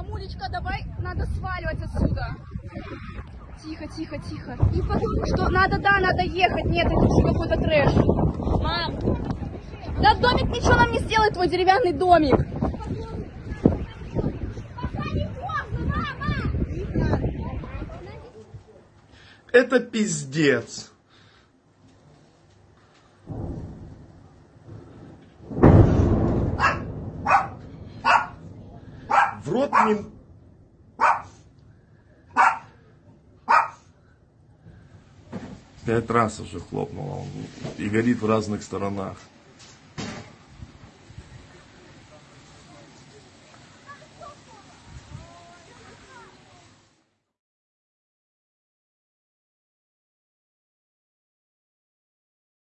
Мамулечка, давай, надо сваливать отсюда. Тихо, тихо, тихо. И потом, что надо, да, надо ехать. Нет, это уже какой-то трэш. Мам. Да домик ничего нам не сделает, твой деревянный домик. Это пиздец. В рот мне... Пять раз уже хлопнула он и горит в разных сторонах.